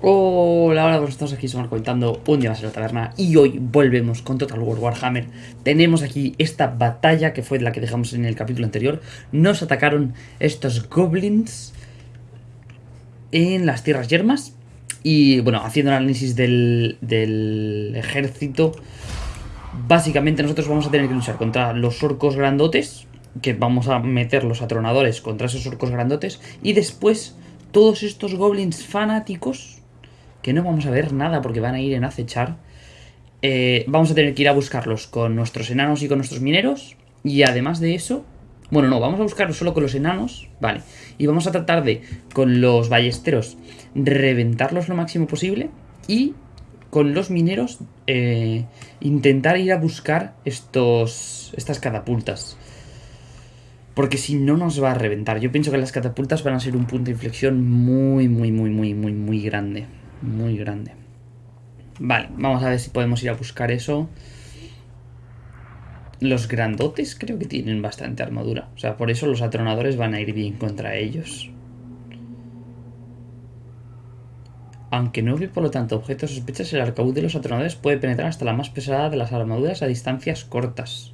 Hola, hola, pues estamos aquí, somos comentando un día más en la taberna y hoy volvemos con Total War Warhammer. Tenemos aquí esta batalla que fue la que dejamos en el capítulo anterior. Nos atacaron estos goblins en las tierras yermas y bueno, haciendo un análisis del, del ejército, básicamente nosotros vamos a tener que luchar contra los orcos grandotes, que vamos a meter los atronadores contra esos orcos grandotes y después todos estos goblins fanáticos que no vamos a ver nada porque van a ir en acechar. Eh, vamos a tener que ir a buscarlos con nuestros enanos y con nuestros mineros. Y además de eso... Bueno, no, vamos a buscarlos solo con los enanos. Vale. Y vamos a tratar de, con los ballesteros, reventarlos lo máximo posible. Y con los mineros, eh, intentar ir a buscar estos, estas catapultas. Porque si no nos va a reventar. Yo pienso que las catapultas van a ser un punto de inflexión muy, muy, muy, muy, muy, muy grande muy grande. Vale, vamos a ver si podemos ir a buscar eso. Los grandotes creo que tienen bastante armadura. O sea, por eso los atronadores van a ir bien contra ellos. Aunque no ve por lo tanto objetos sospechas, el arcabuz de los atronadores puede penetrar hasta la más pesada de las armaduras a distancias cortas.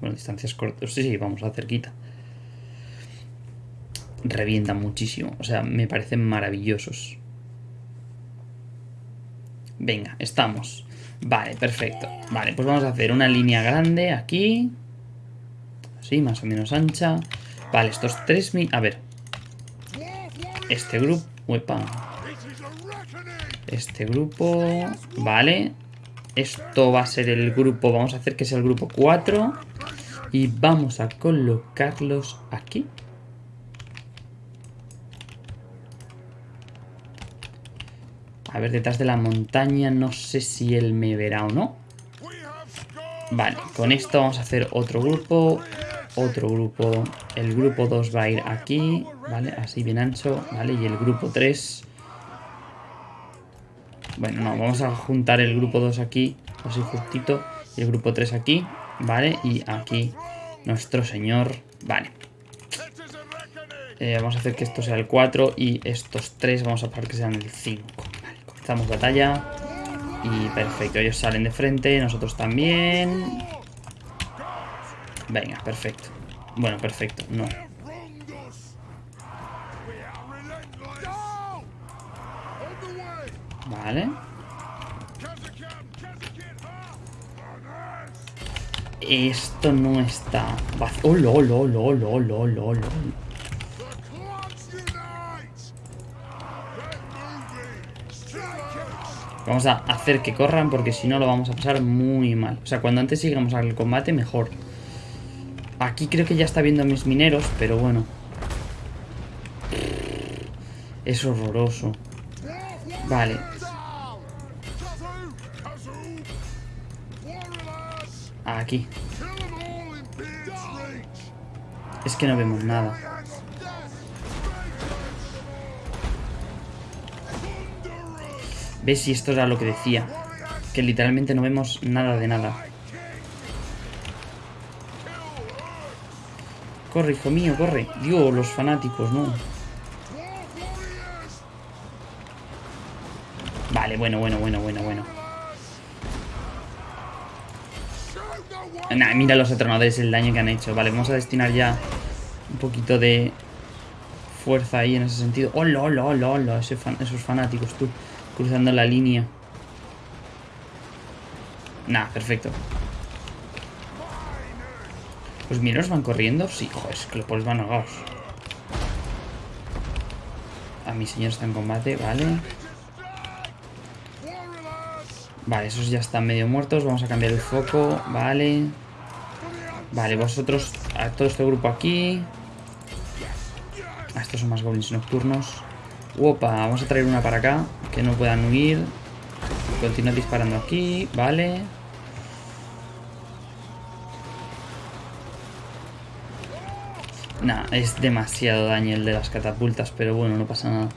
Bueno, distancias cortas. Sí, sí, vamos a cerquita. Revientan muchísimo. O sea, me parecen maravillosos. Venga, estamos. Vale, perfecto. Vale, pues vamos a hacer una línea grande aquí. Así, más o menos ancha. Vale, estos tres... A ver. Este grupo... Este grupo... Vale. Esto va a ser el grupo... Vamos a hacer que sea el grupo 4. Y vamos a colocarlos aquí. A ver, detrás de la montaña no sé si él me verá o no. Vale, con esto vamos a hacer otro grupo. Otro grupo. El grupo 2 va a ir aquí. Vale, así bien ancho. Vale, y el grupo 3... Bueno, no, vamos a juntar el grupo 2 aquí. Así justito. Y el grupo 3 aquí. Vale, y aquí nuestro señor. Vale. Eh, vamos a hacer que esto sea el 4 y estos 3 vamos a poner que sean el 5. Estamos batalla. Y perfecto, ellos salen de frente, nosotros también. Venga, perfecto. Bueno, perfecto, no. Vale. Esto no está... ¡Oh, lo, lo, lo, lo, lo, lo, Vamos a hacer que corran porque si no lo vamos a pasar muy mal. O sea, cuando antes sigamos al combate, mejor. Aquí creo que ya está viendo mis mineros, pero bueno. Es horroroso. Vale. Aquí. Es que no vemos nada. ¿Ves si esto era lo que decía? Que literalmente no vemos nada de nada. Corre, hijo mío, corre. Dios, los fanáticos, no. Vale, bueno, bueno, bueno, bueno, bueno. Nah, mira los atronadores, el daño que han hecho. Vale, vamos a destinar ya un poquito de fuerza ahí en ese sentido. ¡Hola, hola, hola, hola! esos fanáticos, tú cruzando la línea. Nah, perfecto. Los mineros van corriendo. Sí, joder, es que los polos van ahogados. A mi señor está en combate, vale. Vale, esos ya están medio muertos. Vamos a cambiar el foco, vale. Vale, vosotros, a todo este grupo aquí. Ah, estos son más goblins nocturnos. Opa, vamos a traer una para acá. Que no puedan huir. Continúa disparando aquí. Vale. Nah, es demasiado daño el de las catapultas, pero bueno, no pasa nada.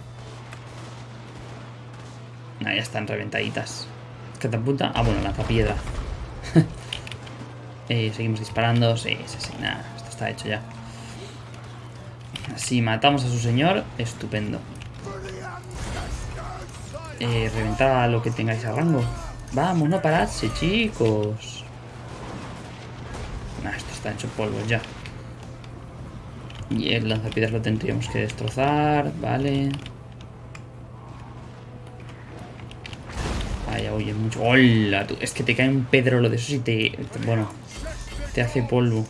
Nah, ya están reventaditas. Catapulta. Ah, bueno, lanzapiedra. eh, seguimos disparando. Sí, sí, sí. Nada, esto está hecho ya. Si matamos a su señor, estupendo. Eh, reventad lo que tengáis a rango. Vamos, no paradse, chicos. Esto está hecho polvo ya. Y el lanzapiedras lo tendríamos que destrozar, vale. Vaya, oye, mucho. ¡Hola! Tú! Es que te cae un pedrolo de eso y te- Bueno, te hace polvo.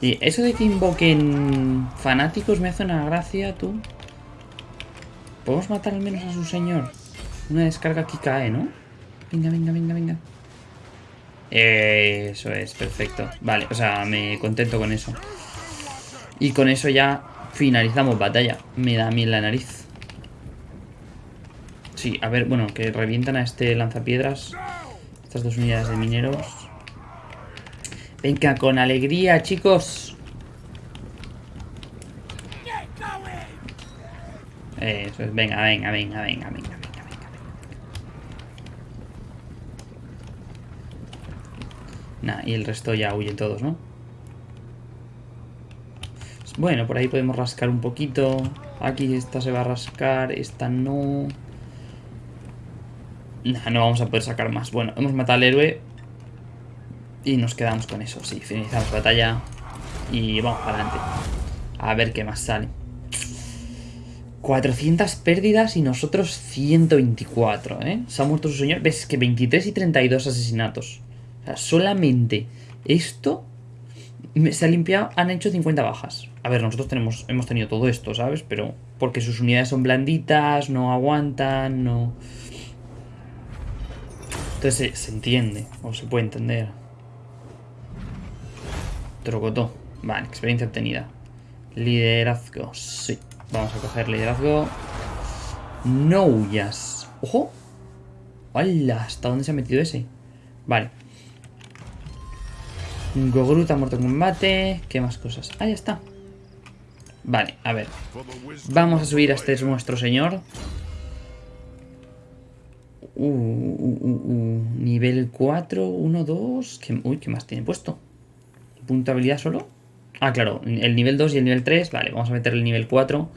Y eso de que invoquen fanáticos me hace una gracia, tú. Podemos matar al menos a su señor. Una descarga aquí cae, ¿no? Venga, venga, venga, venga. Eso es, perfecto. Vale, o sea, me contento con eso. Y con eso ya finalizamos batalla. Me da en la nariz. Sí, a ver, bueno, que revientan a este lanzapiedras. Estas dos unidades de mineros. Venga, con alegría, chicos. Eso es, venga, venga, venga, venga, venga, venga, venga. Nah, y el resto ya huyen todos, ¿no? Bueno, por ahí podemos rascar un poquito. Aquí esta se va a rascar, esta no. Nah, no vamos a poder sacar más. Bueno, hemos matado al héroe. Y nos quedamos con eso. Sí, finalizamos batalla. Y vamos para adelante. A ver qué más sale. 400 pérdidas y nosotros 124, ¿eh? Se ha muerto su señor. Ves que 23 y 32 asesinatos. O sea, solamente esto se ha limpiado, han hecho 50 bajas. A ver, nosotros tenemos, hemos tenido todo esto, ¿sabes? Pero porque sus unidades son blanditas, no aguantan, no... Entonces se, se entiende, o se puede entender. Trocotó. Vale, experiencia obtenida. Liderazgo, sí. Vamos a coger liderazgo. No huyas. ¡Ojo! ¡Hala! ¿Hasta dónde se ha metido ese? Vale. Gogrut ha muerto en combate. ¿Qué más cosas? Ah, ya está. Vale, a ver. Vamos a subir a este nuestro señor. Uh, uh, uh, uh. Nivel 4, 1, 2. ¿Qué, uy, ¿qué más tiene puesto? ¿Punto habilidad solo? Ah, claro, el nivel 2 y el nivel 3. Vale, vamos a meter el nivel 4.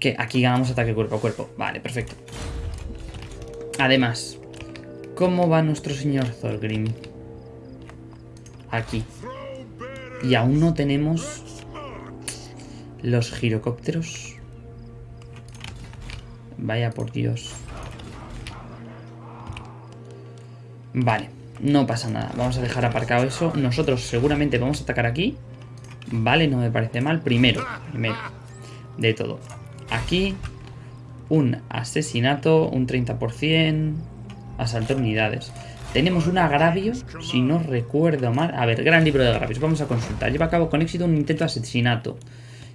Que aquí ganamos ataque cuerpo a cuerpo. Vale, perfecto. Además, ¿cómo va nuestro señor Thorgrim? Aquí. Y aún no tenemos los girocópteros. Vaya por Dios. Vale, no pasa nada. Vamos a dejar aparcado eso. Nosotros seguramente vamos a atacar aquí. Vale, no me parece mal. Primero, primero de todo. Aquí, un asesinato, un 30%, asalto de unidades. Tenemos un agravio, si no recuerdo mal. A ver, gran libro de agravios. Vamos a consultar. Lleva a cabo con éxito un intento de asesinato.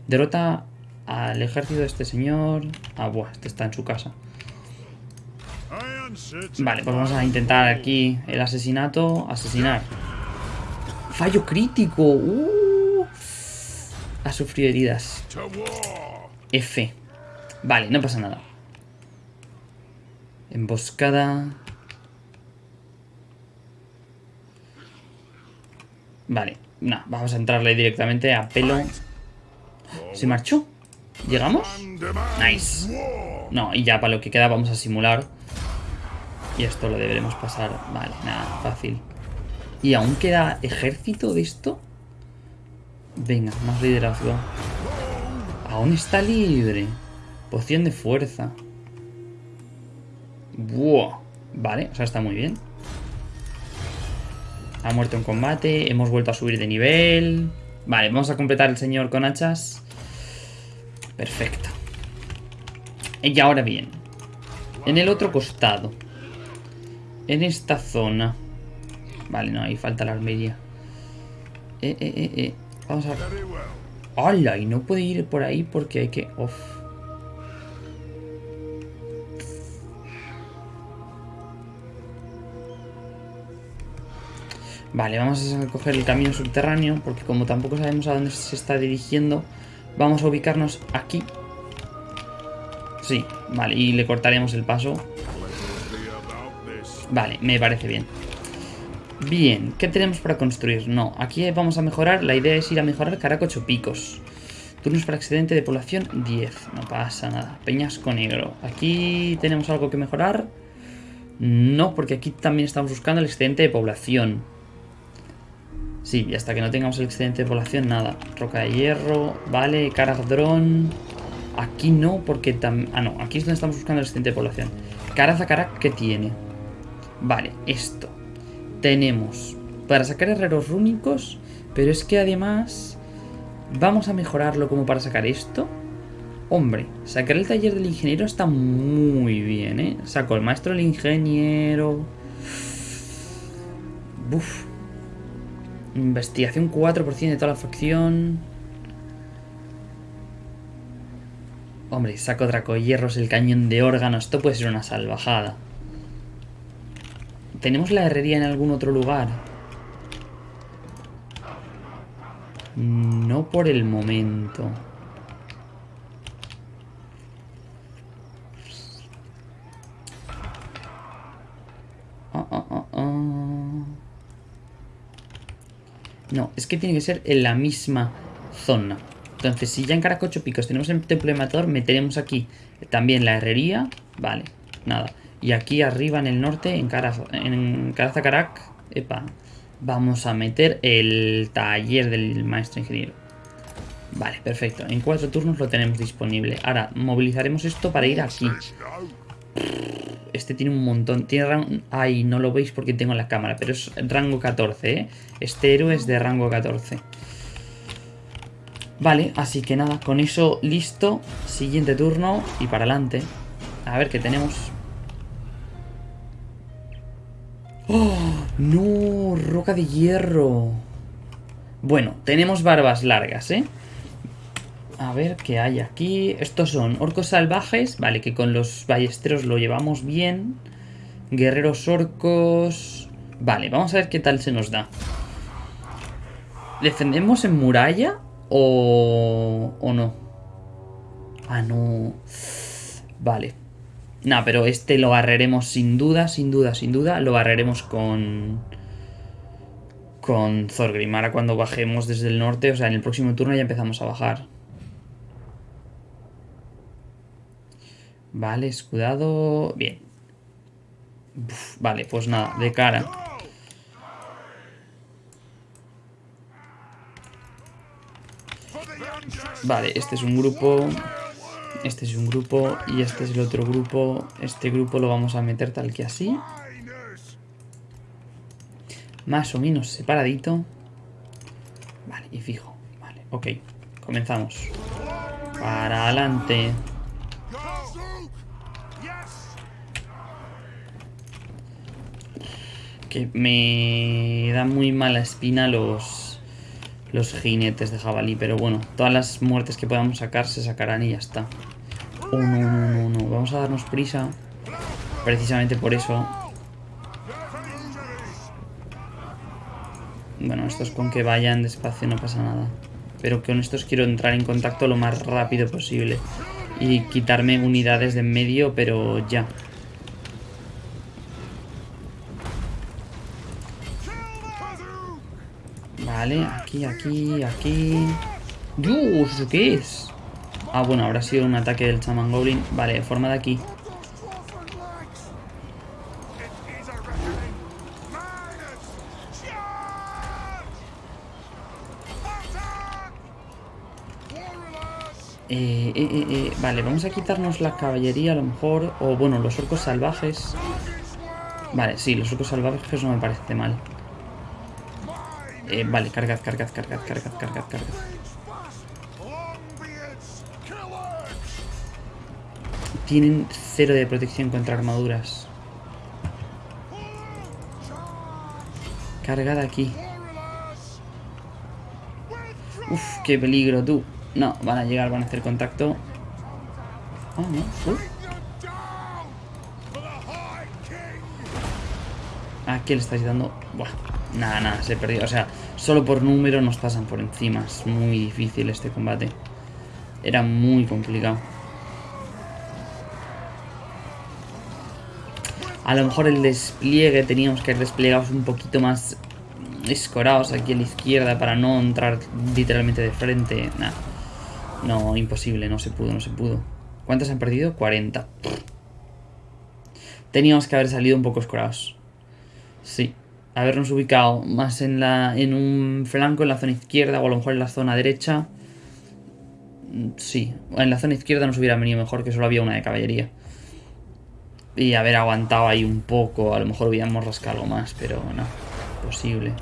Derrota al ejército de este señor. Ah, buah, este está en su casa. Vale, pues vamos a intentar aquí el asesinato. Asesinar. Fallo crítico. Uh. Ha sufrido heridas. F. Vale, no pasa nada. Emboscada. Vale, no, vamos a entrarle directamente a pelo. ¿Se marchó? ¿Llegamos? Nice. No, y ya para lo que queda vamos a simular. Y esto lo deberemos pasar. Vale, nada, fácil. ¿Y aún queda ejército de esto? Venga, más liderazgo. Aún está libre. Poción de fuerza. Buah. Vale, o sea, está muy bien. Ha muerto en combate. Hemos vuelto a subir de nivel. Vale, vamos a completar el señor con hachas. Perfecto. Y ahora bien. En el otro costado. En esta zona. Vale, no, ahí falta la armería. Eh, eh, eh, eh. Vamos a... ¡Hala! Y no puede ir por ahí porque hay que... Vale, vamos a coger el camino subterráneo porque como tampoco sabemos a dónde se está dirigiendo, vamos a ubicarnos aquí. Sí, vale, y le cortaremos el paso. Vale, me parece bien. Bien, ¿qué tenemos para construir? No, aquí vamos a mejorar, la idea es ir a mejorar Caracocho Picos. Turnos para excedente de población 10. No pasa nada. Peñasco negro. Aquí tenemos algo que mejorar. No, porque aquí también estamos buscando el excedente de población. Sí, y hasta que no tengamos el excedente de población, nada. Roca de hierro, vale, Caradrón. Aquí no, porque también... Ah, no, aquí es donde estamos buscando el excedente de población. Carazacarak, ¿qué tiene? Vale, esto. Tenemos para sacar herreros rúnicos, pero es que además vamos a mejorarlo como para sacar esto. Hombre, sacar el taller del ingeniero está muy bien, ¿eh? Saco el maestro del ingeniero. Buf. Investigación 4% de toda la facción. Hombre, saco Dracohierros, el cañón de órganos. Esto puede ser una salvajada. ¿Tenemos la herrería en algún otro lugar? No por el momento. No, es que tiene que ser en la misma zona. Entonces, si ya en Caracocho Picos tenemos el templo de Matador, meteremos aquí también la herrería. Vale, nada. Y aquí arriba en el norte, en, Cara, en Carazacarac, epa, vamos a meter el taller del maestro ingeniero. Vale, perfecto. En cuatro turnos lo tenemos disponible. Ahora, movilizaremos esto para ir aquí. Este tiene un montón. Tiene rango... Ay, no lo veis porque tengo la cámara, pero es rango 14, ¿eh? Este héroe es de rango 14. Vale, así que nada, con eso listo. Siguiente turno y para adelante. A ver qué tenemos. ¡Oh! ¡No! Roca de hierro. Bueno, tenemos barbas largas, ¿eh? A ver qué hay aquí. Estos son orcos salvajes. Vale, que con los ballesteros lo llevamos bien. Guerreros orcos. Vale, vamos a ver qué tal se nos da. ¿Defendemos en muralla o, o no? Ah, no. Vale. Nah, pero este lo barreremos sin duda, sin duda, sin duda. Lo barreremos con... Con Thorgrim. Ahora cuando bajemos desde el norte, o sea, en el próximo turno ya empezamos a bajar. Vale, escudado... Bien. vale, pues nada, de cara. Vale, este es un grupo. Este es un grupo y este es el otro grupo. Este grupo lo vamos a meter tal que así. Más o menos separadito. Vale, y fijo. Vale, ok. Comenzamos. Para adelante. Que me da muy mala espina los, los jinetes de jabalí. Pero bueno, todas las muertes que podamos sacar se sacarán y ya está. Oh, no, no, no, no. Vamos a darnos prisa. Precisamente por eso. Bueno, estos con que vayan despacio no pasa nada. Pero con estos quiero entrar en contacto lo más rápido posible. Y quitarme unidades de en medio, pero ya. Vale, aquí, aquí, aquí... ¡Dios! ¿Eso qué es? Ah, bueno, habrá sido un ataque del Chaman Goblin. Vale, forma de aquí. Eh, eh, eh, eh, vale, vamos a quitarnos la caballería a lo mejor. O bueno, los orcos salvajes. Vale, sí, los orcos salvajes no me parece mal. Eh, vale, cargad, cargad, cargad, cargad, cargad, cargad. Tienen cero de protección contra armaduras. Cargad aquí. Uf, qué peligro, tú. No, van a llegar, van a hacer contacto. Ah, no. Uf. ¿A qué le estáis dando? Buah. Nada, nada, se perdió. O sea, solo por número nos pasan por encima. Es muy difícil este combate. Era muy complicado. A lo mejor el despliegue teníamos que desplegados un poquito más escorados aquí a la izquierda para no entrar literalmente de frente. Nada. No, imposible, no se pudo, no se pudo. ¿Cuántas han perdido? 40. Teníamos que haber salido un poco escorados. Sí. Habernos ubicado más en, la, en un flanco, en la zona izquierda, o a lo mejor en la zona derecha. Sí, en la zona izquierda nos hubiera venido mejor, que solo había una de caballería. Y haber aguantado ahí un poco, a lo mejor hubiéramos rascado más, pero no, posible.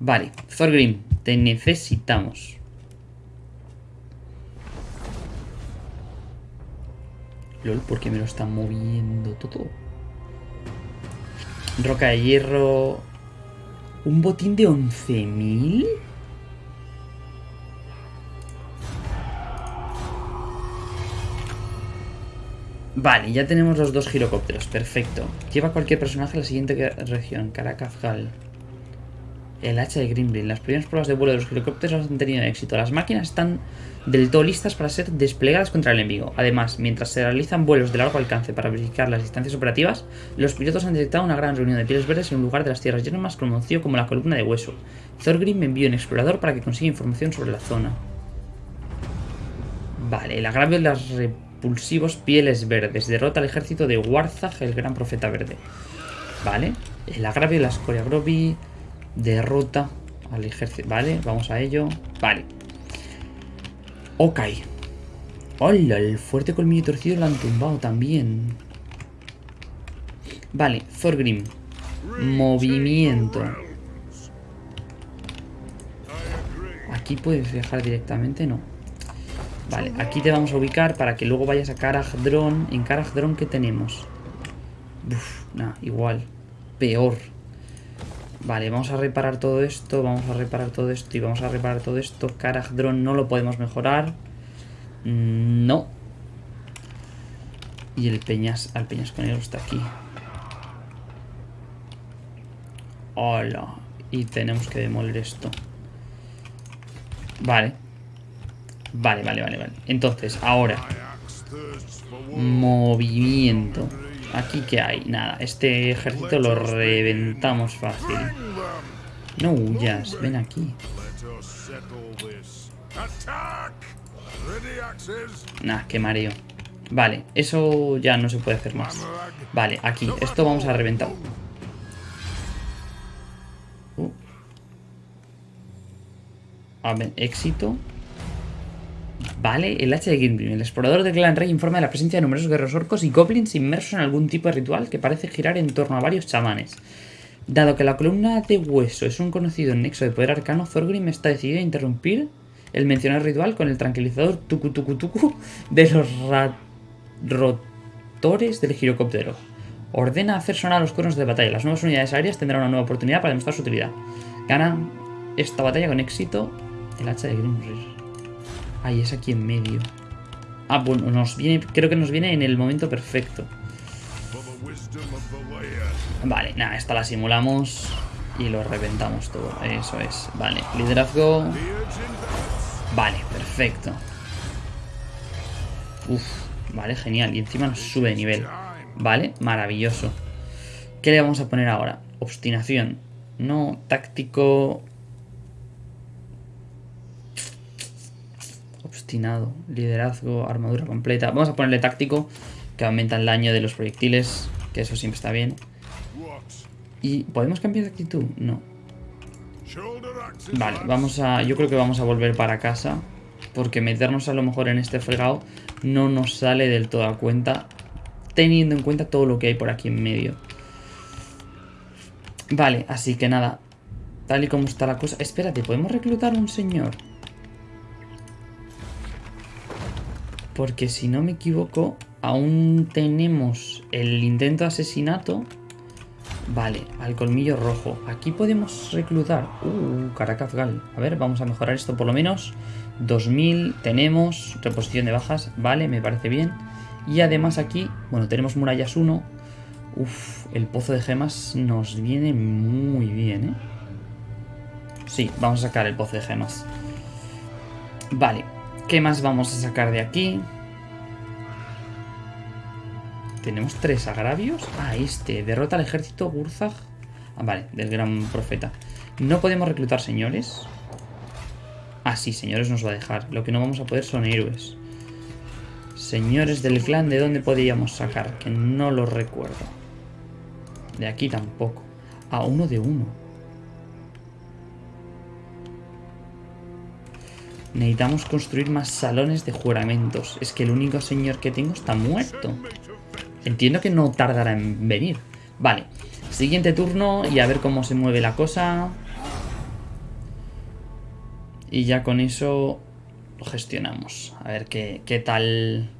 Vale, Thorgrim, te necesitamos. LOL, ¿por qué me lo están moviendo todo? Roca de hierro... ¿Un botín de 11.000? Vale, ya tenemos los dos girocópteros, perfecto. Lleva cualquier personaje a la siguiente región, Caracafgal. El hacha de Grimblin. Las primeras pruebas de vuelo de los girocópteros han tenido éxito. Las máquinas están del todo listas para ser desplegadas contra el enemigo. Además, mientras se realizan vuelos de largo alcance para verificar las distancias operativas, los pilotos han detectado una gran reunión de pieles verdes en un lugar de las tierras más conocido como la columna de hueso. Thorgrim envió un explorador para que consiga información sobre la zona. Vale, el agravio de las repulsivos pieles verdes. Derrota al ejército de Warzag, el gran profeta verde. Vale, el agravio de las Coreagrobi derrota al ejército. Vale, vamos a ello. Vale. Ok. Hola, el fuerte colmillo torcido lo han tumbado también. Vale, Thorgrim. Movimiento. Aquí puedes viajar directamente, no. Vale, aquí te vamos a ubicar para que luego vayas a Karagdron. En Karagdron, ¿qué tenemos? Uf, nada, igual. Peor. Vale, vamos a reparar todo esto, vamos a reparar todo esto y vamos a reparar todo esto. Karagdron no lo podemos mejorar. Mm, no. Y el peñas, al peñasconero está aquí. Hola. Y tenemos que demoler esto. Vale. Vale, vale, vale, vale. Entonces, ahora. Movimiento. Aquí que hay, nada, este ejército lo reventamos fácil. No huyas, ven aquí. Nah, qué mareo. Vale, eso ya no se puede hacer más. Vale, aquí, esto vamos a reventar. Uh. A ver, éxito. Vale, el hacha de Gimli. El explorador del Clan Rey informa de la presencia de numerosos guerreros orcos y goblins inmersos en algún tipo de ritual que parece girar en torno a varios chamanes. Dado que la columna de hueso es un conocido nexo de poder arcano, Thorgrim está decidido a interrumpir el mencionado ritual con el tranquilizador tuku tuku tuku de los rotores del girocóptero. Ordena hacer sonar los cuernos de batalla. Las nuevas unidades aéreas tendrán una nueva oportunidad para demostrar su utilidad. Gana esta batalla con éxito el hacha de Grimrir. Ahí es aquí en medio. Ah, bueno, nos viene, creo que nos viene en el momento perfecto. Vale, nada, esta la simulamos y lo reventamos todo. Eso es. Vale, liderazgo. Vale, perfecto. Uf, vale, genial. Y encima nos sube de nivel. Vale, maravilloso. ¿Qué le vamos a poner ahora? Obstinación. No, táctico... liderazgo, armadura completa. Vamos a ponerle táctico, que aumenta el daño de los proyectiles, que eso siempre está bien. ¿Y podemos cambiar de actitud? No. Vale, vamos a... Yo creo que vamos a volver para casa, porque meternos a lo mejor en este fregado no nos sale del todo a cuenta, teniendo en cuenta todo lo que hay por aquí en medio. Vale, así que nada, tal y como está la cosa... Espérate, ¿podemos reclutar un señor? Porque si no me equivoco, aún tenemos el intento de asesinato. Vale, al colmillo rojo. Aquí podemos reclutar. Uh, Caracazgal. A ver, vamos a mejorar esto por lo menos. 2000 tenemos. Reposición de bajas. Vale, me parece bien. Y además aquí, bueno, tenemos murallas 1. Uf, el pozo de gemas nos viene muy bien, ¿eh? Sí, vamos a sacar el pozo de gemas. Vale, ¿Qué más vamos a sacar de aquí? Tenemos tres agravios. Ah, este. Derrota al ejército Gurzag. Ah, vale, del gran profeta. No podemos reclutar señores. Ah, sí, señores nos va a dejar. Lo que no vamos a poder son héroes. Señores del clan, ¿de dónde podíamos sacar? Que no lo recuerdo. De aquí tampoco. A ah, uno de uno. Necesitamos construir más salones de juramentos. Es que el único señor que tengo está muerto. Entiendo que no tardará en venir. Vale. Siguiente turno y a ver cómo se mueve la cosa. Y ya con eso lo gestionamos. A ver qué, qué tal...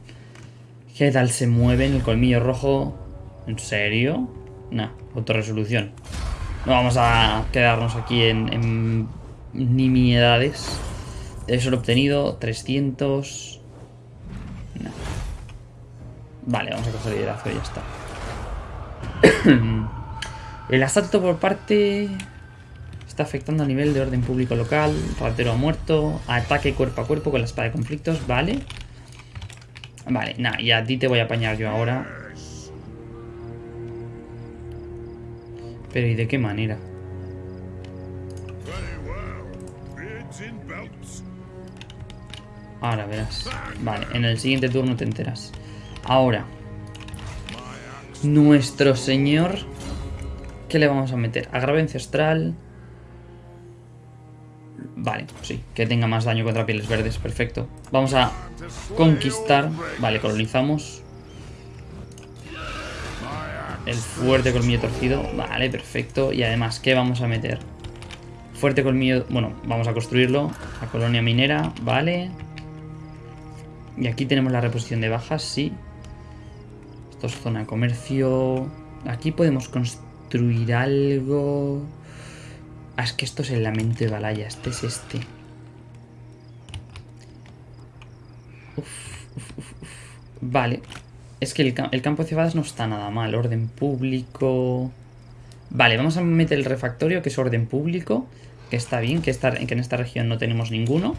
¿Qué tal se mueve en el colmillo rojo? ¿En serio? No, autorresolución. No vamos a quedarnos aquí en, en nimiedades. Eso lo he obtenido. 300... No. Vale, vamos a coger liderazgo y ya está. el asalto por parte... Está afectando a nivel de orden público local. Ratero ha muerto. Ataque cuerpo a cuerpo con la espada de conflictos. Vale. Vale, nada, y a ti te voy a apañar yo ahora. Pero ¿y de qué manera? Ahora verás. Vale, en el siguiente turno te enteras. Ahora. Nuestro señor... ¿Qué le vamos a meter? Agrave ancestral... Vale, sí, que tenga más daño contra pieles verdes, perfecto. Vamos a conquistar. Vale, colonizamos. El fuerte colmillo torcido. Vale, perfecto. Y además, ¿qué vamos a meter? Fuerte colmillo... Bueno, vamos a construirlo. La colonia minera, vale. Y aquí tenemos la reposición de bajas, sí. Esto es zona de comercio. Aquí podemos construir algo... Ah, es que esto es el lamento de Balaya. Este es este. Vale. Es que el, campo de cebadas no está nada mal. Orden público... Vale, vamos a meter el refactorio, que es orden público. Que está bien, que, que en esta región no tenemos ninguno.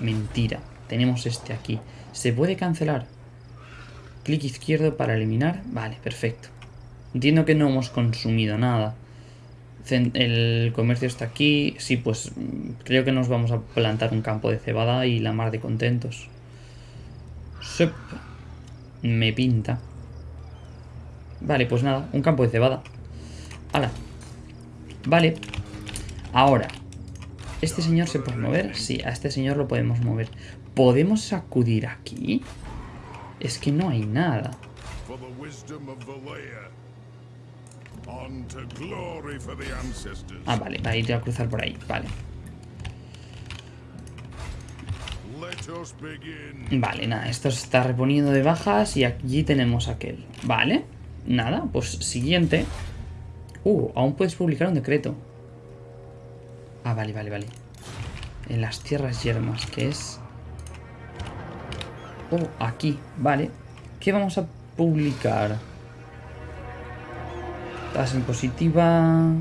mentira. Tenemos este aquí. ¿Se puede cancelar? Clic izquierdo para eliminar. Vale, perfecto. Entiendo que no hemos consumido nada. El comercio está aquí. Sí, pues creo que nos vamos a plantar un campo de cebada y la mar de contentos. Sup. Me pinta. Vale, pues nada, un campo de cebada. ¡Hala! Vale. Ahora. ¿Este señor se puede mover? Sí, a este señor lo podemos mover. ¿Podemos sacudir aquí? Es que no hay nada. Ah, vale, va a ir a cruzar por ahí, vale. Vale, nada, esto se está reponiendo de bajas y allí tenemos aquel. Vale, nada, pues siguiente. Uh, aún puedes publicar un decreto. Ah, vale, vale, vale. En las tierras yermas, que es... Aquí, vale. ¿Qué vamos a publicar? Tasa impositiva...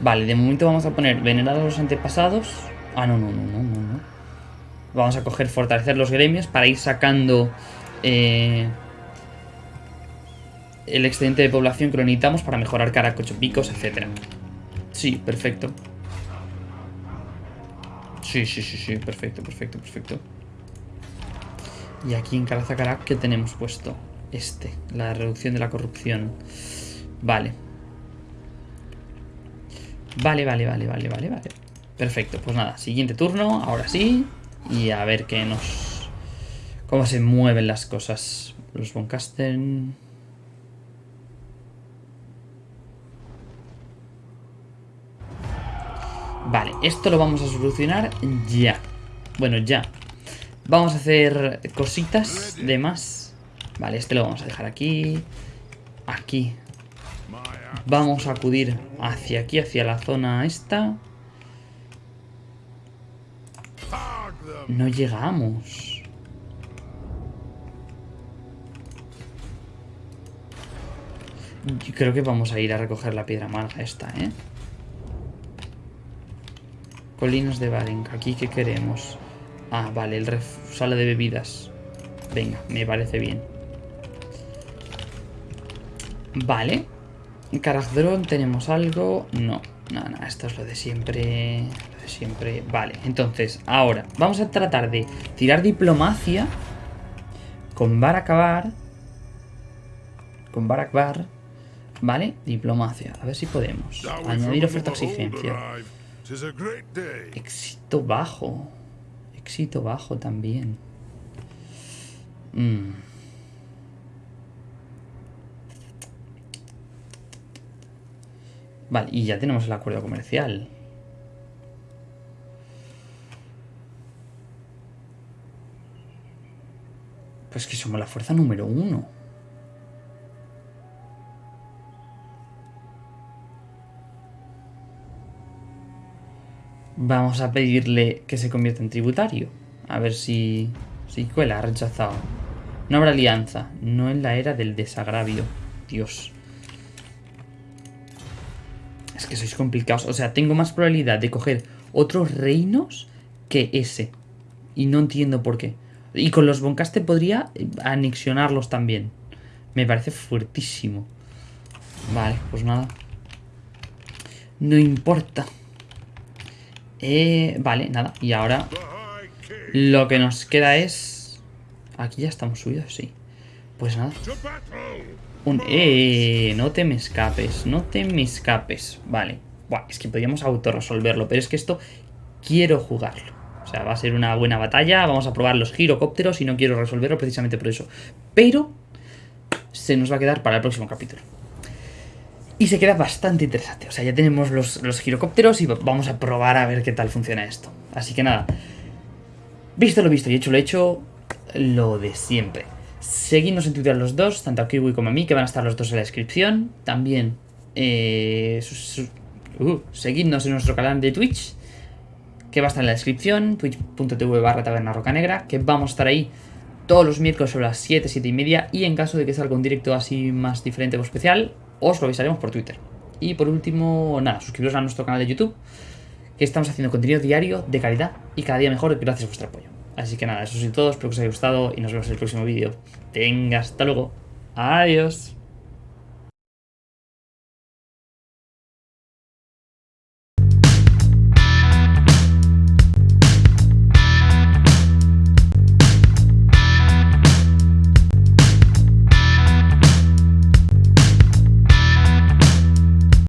Vale, de momento vamos a poner venerar a los antepasados. Ah, no, no, no, no, no. Vamos a coger fortalecer los gremios para ir sacando eh, el excedente de población que lo necesitamos para mejorar caracochopicos, etc. Sí, perfecto. Sí, sí, sí, sí, perfecto, perfecto, perfecto. Y aquí en Carazacarak, ¿qué tenemos puesto? Este, la reducción de la corrupción. Vale. Vale, vale, vale, vale, vale, vale. Perfecto, pues nada, siguiente turno, ahora sí. Y a ver qué nos... Cómo se mueven las cosas. Los Boncasten... Vale, esto lo vamos a solucionar ya. Bueno, ya. Vamos a hacer cositas de más. Vale, este lo vamos a dejar aquí. Aquí. Vamos a acudir hacia aquí, hacia la zona esta. No llegamos. Yo creo que vamos a ir a recoger la piedra amarga esta, ¿eh? Colinas de Barenca. ¿Aquí qué queremos? Ah, vale, el ref sala de bebidas. Venga, me parece bien. Vale. En tenemos algo. No. No, no, esto es lo de siempre. Lo de siempre. Vale, entonces, ahora, vamos a tratar de tirar diplomacia con Barakabar. Con Barakbar. Vale, diplomacia. A ver si podemos. Añadir oferta exigencia. Éxito bajo. Éxito bajo también. Mm. Vale, y ya tenemos el acuerdo comercial. Pues que somos la fuerza número uno. Vamos a pedirle que se convierta en tributario. A ver si, si cuela, ha rechazado. No habrá alianza. No en la era del desagravio. Dios. Es que sois complicados. O sea, tengo más probabilidad de coger otros reinos que ese. Y no entiendo por qué. Y con los Boncaste podría anexionarlos también. Me parece fuertísimo. Vale, pues nada. No importa. Eh, vale, nada. Y ahora lo que nos queda es... Aquí ya estamos subidos, sí. Pues nada. ¡Eh! No te me escapes, no te me escapes. Vale. Buah, es que podríamos autorresolverlo, pero es que esto quiero jugarlo. O sea, va a ser una buena batalla, vamos a probar los girocópteros y no quiero resolverlo precisamente por eso. Pero se nos va a quedar para el próximo capítulo. Y se queda bastante interesante. O sea, ya tenemos los, los girocópteros y vamos a probar a ver qué tal funciona esto. Así que nada. Visto lo visto y hecho lo hecho, lo de siempre. Seguidnos en Twitter los dos, tanto a Kiwi como a mí, que van a estar los dos en la descripción. También, eh, uh, seguidnos en nuestro canal de Twitch, que va a estar en la descripción, twitch.tv barra taberna roca negra, que vamos a estar ahí todos los miércoles sobre las 7, 7 y media, y en caso de que salga un directo así más diferente o especial, os lo avisaremos por Twitter. Y por último, nada, suscribiros a nuestro canal de YouTube, que estamos haciendo contenido diario de calidad y cada día mejor gracias a vuestro apoyo. Así que nada, eso es todo, espero que os haya gustado y nos vemos en el próximo vídeo. Venga, hasta luego. Adiós.